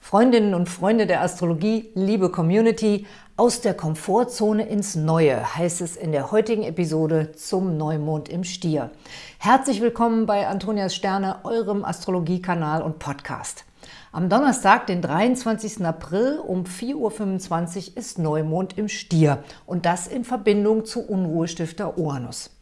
Freundinnen und Freunde der Astrologie, liebe Community, aus der Komfortzone ins Neue heißt es in der heutigen Episode zum Neumond im Stier. Herzlich willkommen bei Antonias Sterne, eurem Astrologiekanal und Podcast. Am Donnerstag, den 23. April um 4.25 Uhr ist Neumond im Stier und das in Verbindung zu Unruhestifter Uranus.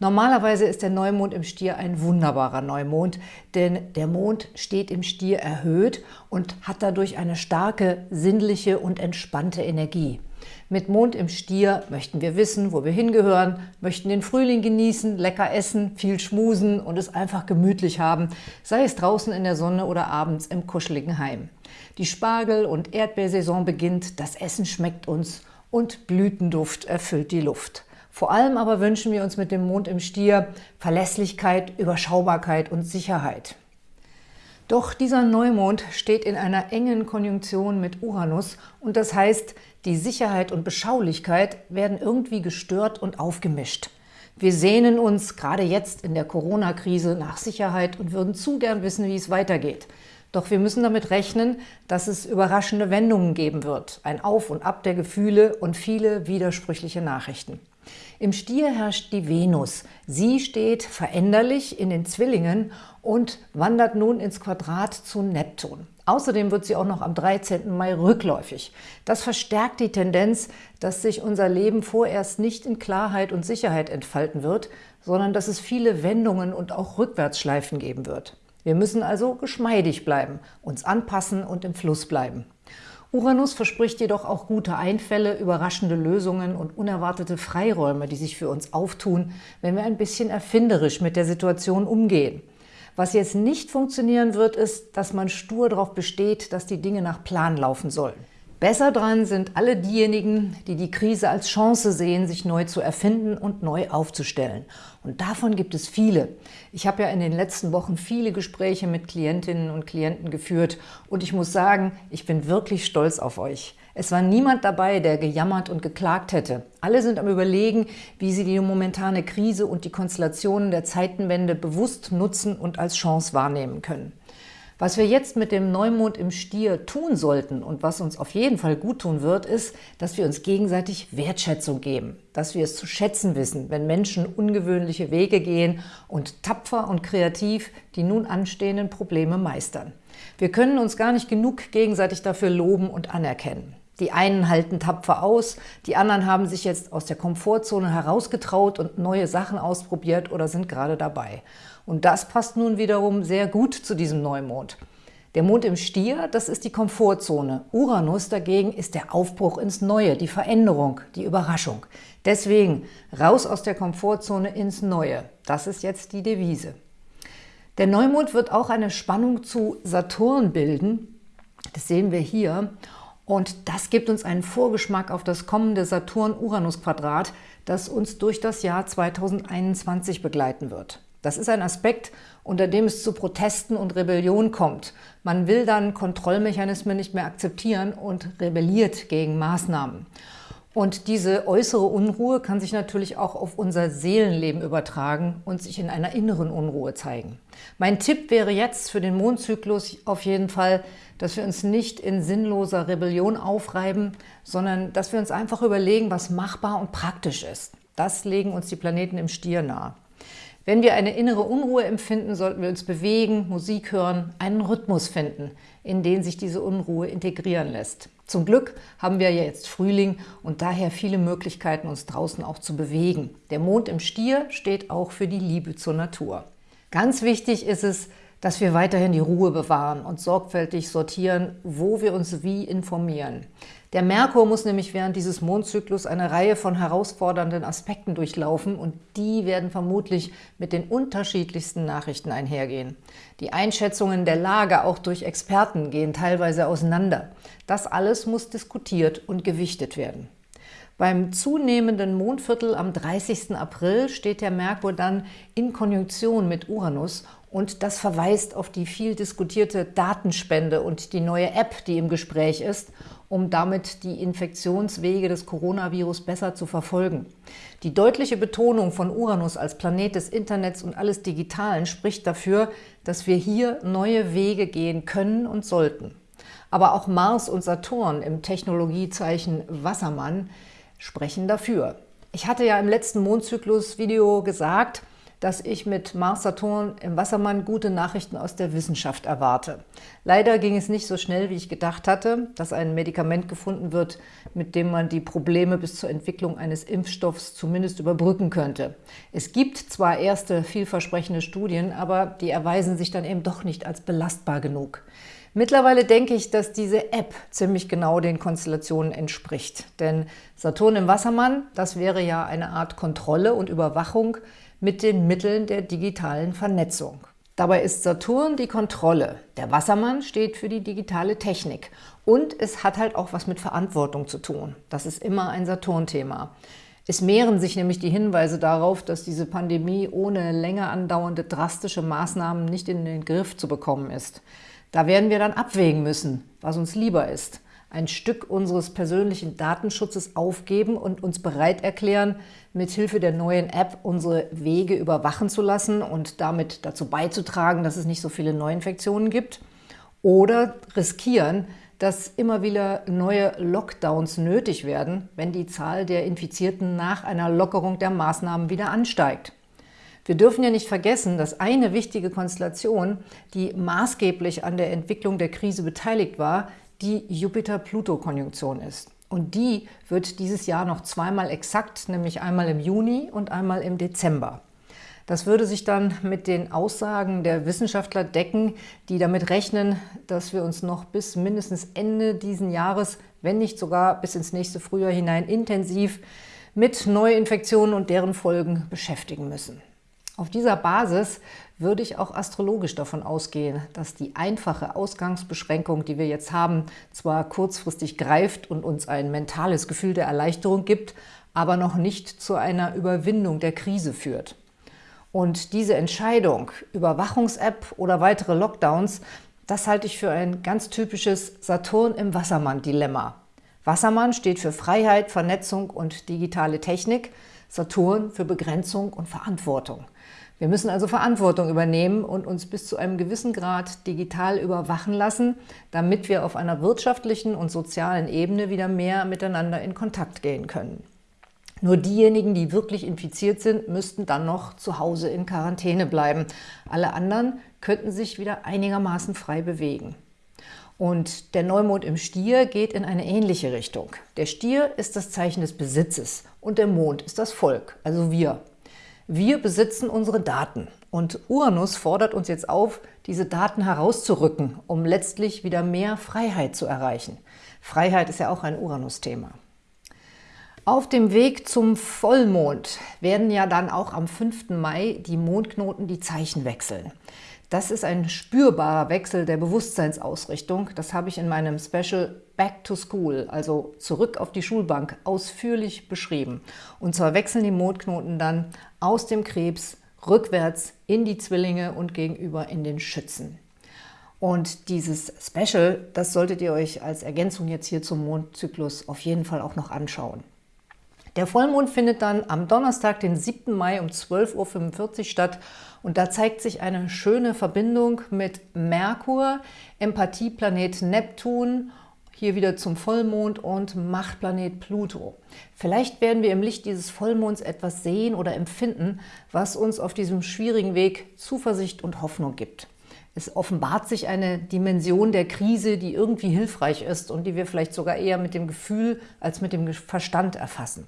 Normalerweise ist der Neumond im Stier ein wunderbarer Neumond, denn der Mond steht im Stier erhöht und hat dadurch eine starke, sinnliche und entspannte Energie. Mit Mond im Stier möchten wir wissen, wo wir hingehören, möchten den Frühling genießen, lecker essen, viel schmusen und es einfach gemütlich haben, sei es draußen in der Sonne oder abends im kuscheligen Heim. Die Spargel- und Erdbeersaison beginnt, das Essen schmeckt uns und Blütenduft erfüllt die Luft. Vor allem aber wünschen wir uns mit dem Mond im Stier Verlässlichkeit, Überschaubarkeit und Sicherheit. Doch dieser Neumond steht in einer engen Konjunktion mit Uranus und das heißt, die Sicherheit und Beschaulichkeit werden irgendwie gestört und aufgemischt. Wir sehnen uns gerade jetzt in der Corona-Krise nach Sicherheit und würden zu gern wissen, wie es weitergeht. Doch wir müssen damit rechnen, dass es überraschende Wendungen geben wird, ein Auf und Ab der Gefühle und viele widersprüchliche Nachrichten. Im Stier herrscht die Venus. Sie steht veränderlich in den Zwillingen und wandert nun ins Quadrat zu Neptun. Außerdem wird sie auch noch am 13. Mai rückläufig. Das verstärkt die Tendenz, dass sich unser Leben vorerst nicht in Klarheit und Sicherheit entfalten wird, sondern dass es viele Wendungen und auch Rückwärtsschleifen geben wird. Wir müssen also geschmeidig bleiben, uns anpassen und im Fluss bleiben. Uranus verspricht jedoch auch gute Einfälle, überraschende Lösungen und unerwartete Freiräume, die sich für uns auftun, wenn wir ein bisschen erfinderisch mit der Situation umgehen. Was jetzt nicht funktionieren wird, ist, dass man stur darauf besteht, dass die Dinge nach Plan laufen sollen. Besser dran sind alle diejenigen, die die Krise als Chance sehen, sich neu zu erfinden und neu aufzustellen. Und davon gibt es viele. Ich habe ja in den letzten Wochen viele Gespräche mit Klientinnen und Klienten geführt und ich muss sagen, ich bin wirklich stolz auf euch. Es war niemand dabei, der gejammert und geklagt hätte. Alle sind am Überlegen, wie sie die momentane Krise und die Konstellationen der Zeitenwende bewusst nutzen und als Chance wahrnehmen können. Was wir jetzt mit dem Neumond im Stier tun sollten und was uns auf jeden Fall gut tun wird, ist, dass wir uns gegenseitig Wertschätzung geben, dass wir es zu schätzen wissen, wenn Menschen ungewöhnliche Wege gehen und tapfer und kreativ die nun anstehenden Probleme meistern. Wir können uns gar nicht genug gegenseitig dafür loben und anerkennen. Die einen halten tapfer aus, die anderen haben sich jetzt aus der Komfortzone herausgetraut und neue Sachen ausprobiert oder sind gerade dabei. Und das passt nun wiederum sehr gut zu diesem Neumond. Der Mond im Stier, das ist die Komfortzone. Uranus dagegen ist der Aufbruch ins Neue, die Veränderung, die Überraschung. Deswegen raus aus der Komfortzone ins Neue. Das ist jetzt die Devise. Der Neumond wird auch eine Spannung zu Saturn bilden. Das sehen wir hier. Und das gibt uns einen Vorgeschmack auf das kommende Saturn-Uranus-Quadrat, das uns durch das Jahr 2021 begleiten wird. Das ist ein Aspekt, unter dem es zu Protesten und Rebellion kommt. Man will dann Kontrollmechanismen nicht mehr akzeptieren und rebelliert gegen Maßnahmen. Und diese äußere Unruhe kann sich natürlich auch auf unser Seelenleben übertragen und sich in einer inneren Unruhe zeigen. Mein Tipp wäre jetzt für den Mondzyklus auf jeden Fall, dass wir uns nicht in sinnloser Rebellion aufreiben, sondern dass wir uns einfach überlegen, was machbar und praktisch ist. Das legen uns die Planeten im Stier nahe. Wenn wir eine innere Unruhe empfinden, sollten wir uns bewegen, Musik hören, einen Rhythmus finden, in den sich diese Unruhe integrieren lässt. Zum Glück haben wir ja jetzt Frühling und daher viele Möglichkeiten, uns draußen auch zu bewegen. Der Mond im Stier steht auch für die Liebe zur Natur. Ganz wichtig ist es, dass wir weiterhin die Ruhe bewahren und sorgfältig sortieren, wo wir uns wie informieren. Der Merkur muss nämlich während dieses Mondzyklus eine Reihe von herausfordernden Aspekten durchlaufen und die werden vermutlich mit den unterschiedlichsten Nachrichten einhergehen. Die Einschätzungen der Lage auch durch Experten gehen teilweise auseinander. Das alles muss diskutiert und gewichtet werden. Beim zunehmenden Mondviertel am 30. April steht der Merkur dann in Konjunktion mit Uranus und das verweist auf die viel diskutierte Datenspende und die neue App, die im Gespräch ist – um damit die Infektionswege des Coronavirus besser zu verfolgen. Die deutliche Betonung von Uranus als Planet des Internets und alles Digitalen spricht dafür, dass wir hier neue Wege gehen können und sollten. Aber auch Mars und Saturn im Technologiezeichen Wassermann sprechen dafür. Ich hatte ja im letzten Mondzyklus-Video gesagt, dass ich mit Mars-Saturn im Wassermann gute Nachrichten aus der Wissenschaft erwarte. Leider ging es nicht so schnell, wie ich gedacht hatte, dass ein Medikament gefunden wird, mit dem man die Probleme bis zur Entwicklung eines Impfstoffs zumindest überbrücken könnte. Es gibt zwar erste vielversprechende Studien, aber die erweisen sich dann eben doch nicht als belastbar genug. Mittlerweile denke ich, dass diese App ziemlich genau den Konstellationen entspricht. Denn Saturn im Wassermann, das wäre ja eine Art Kontrolle und Überwachung mit den Mitteln der digitalen Vernetzung. Dabei ist Saturn die Kontrolle. Der Wassermann steht für die digitale Technik. Und es hat halt auch was mit Verantwortung zu tun. Das ist immer ein Saturn-Thema. Es mehren sich nämlich die Hinweise darauf, dass diese Pandemie ohne länger andauernde drastische Maßnahmen nicht in den Griff zu bekommen ist. Da werden wir dann abwägen müssen, was uns lieber ist ein Stück unseres persönlichen Datenschutzes aufgeben und uns bereit erklären, mithilfe der neuen App unsere Wege überwachen zu lassen und damit dazu beizutragen, dass es nicht so viele Neuinfektionen gibt. Oder riskieren, dass immer wieder neue Lockdowns nötig werden, wenn die Zahl der Infizierten nach einer Lockerung der Maßnahmen wieder ansteigt. Wir dürfen ja nicht vergessen, dass eine wichtige Konstellation, die maßgeblich an der Entwicklung der Krise beteiligt war, die Jupiter-Pluto-Konjunktion ist. Und die wird dieses Jahr noch zweimal exakt, nämlich einmal im Juni und einmal im Dezember. Das würde sich dann mit den Aussagen der Wissenschaftler decken, die damit rechnen, dass wir uns noch bis mindestens Ende diesen Jahres, wenn nicht sogar bis ins nächste Frühjahr hinein intensiv mit Neuinfektionen und deren Folgen beschäftigen müssen. Auf dieser Basis würde ich auch astrologisch davon ausgehen, dass die einfache Ausgangsbeschränkung, die wir jetzt haben, zwar kurzfristig greift und uns ein mentales Gefühl der Erleichterung gibt, aber noch nicht zu einer Überwindung der Krise führt. Und diese Entscheidung, Überwachungs-App oder weitere Lockdowns, das halte ich für ein ganz typisches Saturn im Wassermann-Dilemma. Wassermann steht für Freiheit, Vernetzung und digitale Technik, Saturn für Begrenzung und Verantwortung. Wir müssen also Verantwortung übernehmen und uns bis zu einem gewissen Grad digital überwachen lassen, damit wir auf einer wirtschaftlichen und sozialen Ebene wieder mehr miteinander in Kontakt gehen können. Nur diejenigen, die wirklich infiziert sind, müssten dann noch zu Hause in Quarantäne bleiben. Alle anderen könnten sich wieder einigermaßen frei bewegen. Und der Neumond im Stier geht in eine ähnliche Richtung. Der Stier ist das Zeichen des Besitzes und der Mond ist das Volk, also wir. Wir besitzen unsere Daten und Uranus fordert uns jetzt auf, diese Daten herauszurücken, um letztlich wieder mehr Freiheit zu erreichen. Freiheit ist ja auch ein Uranus-Thema. Auf dem Weg zum Vollmond werden ja dann auch am 5. Mai die Mondknoten die Zeichen wechseln. Das ist ein spürbarer Wechsel der Bewusstseinsausrichtung. Das habe ich in meinem Special Back to School, also zurück auf die Schulbank, ausführlich beschrieben. Und zwar wechseln die Mondknoten dann aus dem Krebs rückwärts in die Zwillinge und gegenüber in den Schützen. Und dieses Special, das solltet ihr euch als Ergänzung jetzt hier zum Mondzyklus auf jeden Fall auch noch anschauen. Der Vollmond findet dann am Donnerstag, den 7. Mai um 12.45 Uhr statt und da zeigt sich eine schöne Verbindung mit Merkur, Empathieplanet Neptun, hier wieder zum Vollmond und Machtplanet Pluto. Vielleicht werden wir im Licht dieses Vollmonds etwas sehen oder empfinden, was uns auf diesem schwierigen Weg Zuversicht und Hoffnung gibt. Es offenbart sich eine Dimension der Krise, die irgendwie hilfreich ist und die wir vielleicht sogar eher mit dem Gefühl als mit dem Verstand erfassen.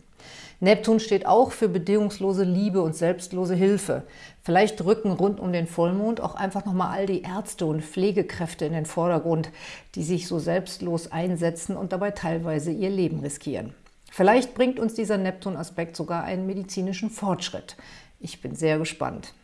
Neptun steht auch für bedingungslose Liebe und selbstlose Hilfe. Vielleicht rücken rund um den Vollmond auch einfach nochmal all die Ärzte und Pflegekräfte in den Vordergrund, die sich so selbstlos einsetzen und dabei teilweise ihr Leben riskieren. Vielleicht bringt uns dieser Neptun-Aspekt sogar einen medizinischen Fortschritt. Ich bin sehr gespannt.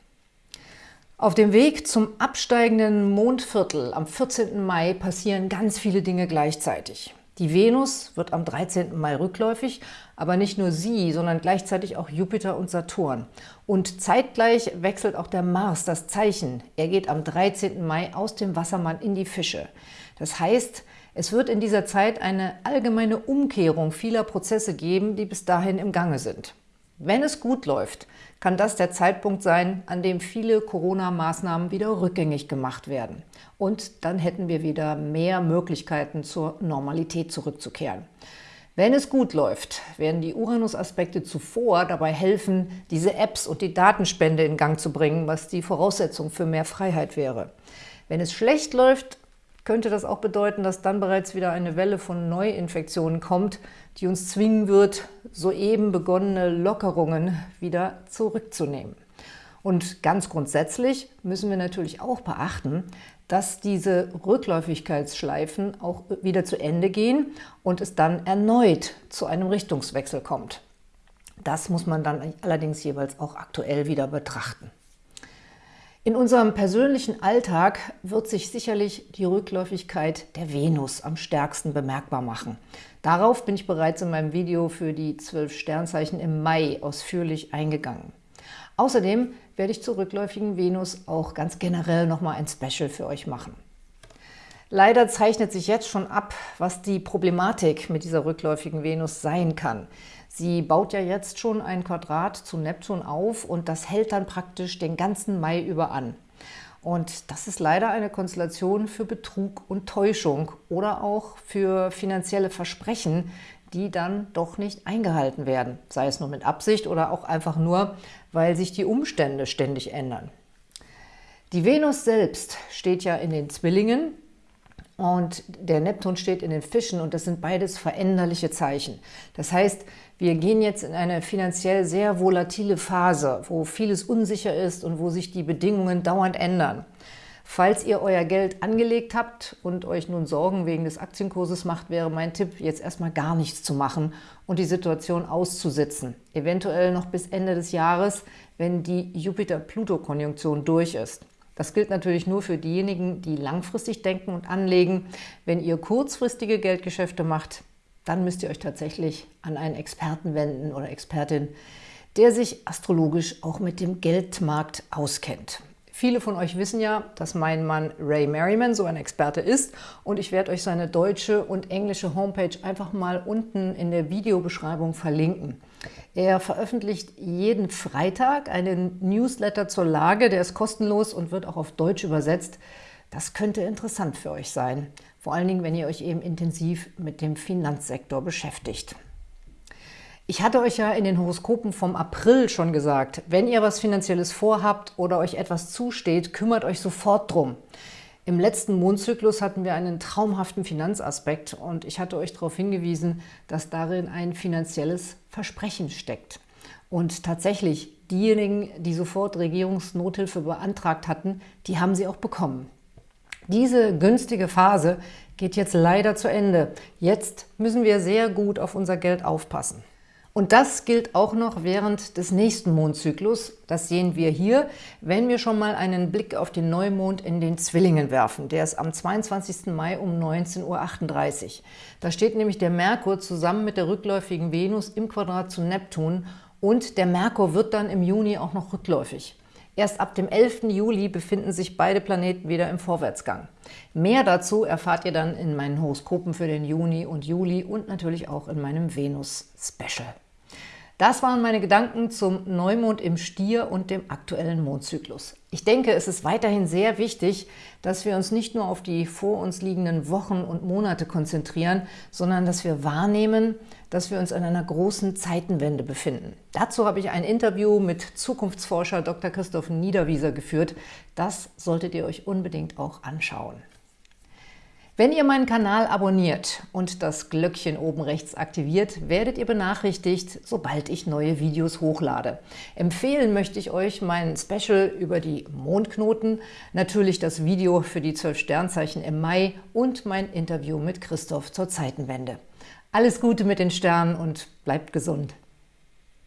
Auf dem Weg zum absteigenden Mondviertel am 14. Mai passieren ganz viele Dinge gleichzeitig. Die Venus wird am 13. Mai rückläufig, aber nicht nur sie, sondern gleichzeitig auch Jupiter und Saturn. Und zeitgleich wechselt auch der Mars das Zeichen. Er geht am 13. Mai aus dem Wassermann in die Fische. Das heißt, es wird in dieser Zeit eine allgemeine Umkehrung vieler Prozesse geben, die bis dahin im Gange sind. Wenn es gut läuft, kann das der Zeitpunkt sein, an dem viele Corona-Maßnahmen wieder rückgängig gemacht werden. Und dann hätten wir wieder mehr Möglichkeiten, zur Normalität zurückzukehren. Wenn es gut läuft, werden die Uranus-Aspekte zuvor dabei helfen, diese Apps und die Datenspende in Gang zu bringen, was die Voraussetzung für mehr Freiheit wäre. Wenn es schlecht läuft, könnte das auch bedeuten, dass dann bereits wieder eine Welle von Neuinfektionen kommt, die uns zwingen wird, soeben begonnene Lockerungen wieder zurückzunehmen. Und ganz grundsätzlich müssen wir natürlich auch beachten, dass diese Rückläufigkeitsschleifen auch wieder zu Ende gehen und es dann erneut zu einem Richtungswechsel kommt. Das muss man dann allerdings jeweils auch aktuell wieder betrachten. In unserem persönlichen Alltag wird sich sicherlich die Rückläufigkeit der Venus am stärksten bemerkbar machen. Darauf bin ich bereits in meinem Video für die zwölf Sternzeichen im Mai ausführlich eingegangen. Außerdem werde ich zur rückläufigen Venus auch ganz generell nochmal ein Special für euch machen. Leider zeichnet sich jetzt schon ab, was die Problematik mit dieser rückläufigen Venus sein kann. Sie baut ja jetzt schon ein Quadrat zu Neptun auf und das hält dann praktisch den ganzen Mai über an. Und das ist leider eine Konstellation für Betrug und Täuschung oder auch für finanzielle Versprechen, die dann doch nicht eingehalten werden, sei es nur mit Absicht oder auch einfach nur, weil sich die Umstände ständig ändern. Die Venus selbst steht ja in den Zwillingen, und der Neptun steht in den Fischen und das sind beides veränderliche Zeichen. Das heißt, wir gehen jetzt in eine finanziell sehr volatile Phase, wo vieles unsicher ist und wo sich die Bedingungen dauernd ändern. Falls ihr euer Geld angelegt habt und euch nun Sorgen wegen des Aktienkurses macht, wäre mein Tipp, jetzt erstmal gar nichts zu machen und die Situation auszusitzen. Eventuell noch bis Ende des Jahres, wenn die Jupiter-Pluto-Konjunktion durch ist. Das gilt natürlich nur für diejenigen, die langfristig denken und anlegen. Wenn ihr kurzfristige Geldgeschäfte macht, dann müsst ihr euch tatsächlich an einen Experten wenden oder Expertin, der sich astrologisch auch mit dem Geldmarkt auskennt. Viele von euch wissen ja, dass mein Mann Ray Merriman so ein Experte ist und ich werde euch seine deutsche und englische Homepage einfach mal unten in der Videobeschreibung verlinken. Er veröffentlicht jeden Freitag einen Newsletter zur Lage, der ist kostenlos und wird auch auf Deutsch übersetzt. Das könnte interessant für euch sein, vor allen Dingen, wenn ihr euch eben intensiv mit dem Finanzsektor beschäftigt. Ich hatte euch ja in den Horoskopen vom April schon gesagt, wenn ihr was Finanzielles vorhabt oder euch etwas zusteht, kümmert euch sofort drum. Im letzten Mondzyklus hatten wir einen traumhaften Finanzaspekt und ich hatte euch darauf hingewiesen, dass darin ein finanzielles Versprechen steckt. Und tatsächlich, diejenigen, die sofort Regierungsnothilfe beantragt hatten, die haben sie auch bekommen. Diese günstige Phase geht jetzt leider zu Ende. Jetzt müssen wir sehr gut auf unser Geld aufpassen. Und das gilt auch noch während des nächsten Mondzyklus. Das sehen wir hier, wenn wir schon mal einen Blick auf den Neumond in den Zwillingen werfen. Der ist am 22. Mai um 19.38 Uhr. Da steht nämlich der Merkur zusammen mit der rückläufigen Venus im Quadrat zu Neptun und der Merkur wird dann im Juni auch noch rückläufig. Erst ab dem 11. Juli befinden sich beide Planeten wieder im Vorwärtsgang. Mehr dazu erfahrt ihr dann in meinen Horoskopen für den Juni und Juli und natürlich auch in meinem Venus-Special. Das waren meine Gedanken zum Neumond im Stier und dem aktuellen Mondzyklus. Ich denke, es ist weiterhin sehr wichtig, dass wir uns nicht nur auf die vor uns liegenden Wochen und Monate konzentrieren, sondern dass wir wahrnehmen, dass wir uns an einer großen Zeitenwende befinden. Dazu habe ich ein Interview mit Zukunftsforscher Dr. Christoph Niederwieser geführt. Das solltet ihr euch unbedingt auch anschauen. Wenn ihr meinen Kanal abonniert und das Glöckchen oben rechts aktiviert, werdet ihr benachrichtigt, sobald ich neue Videos hochlade. Empfehlen möchte ich euch mein Special über die Mondknoten, natürlich das Video für die 12 Sternzeichen im Mai und mein Interview mit Christoph zur Zeitenwende. Alles Gute mit den Sternen und bleibt gesund!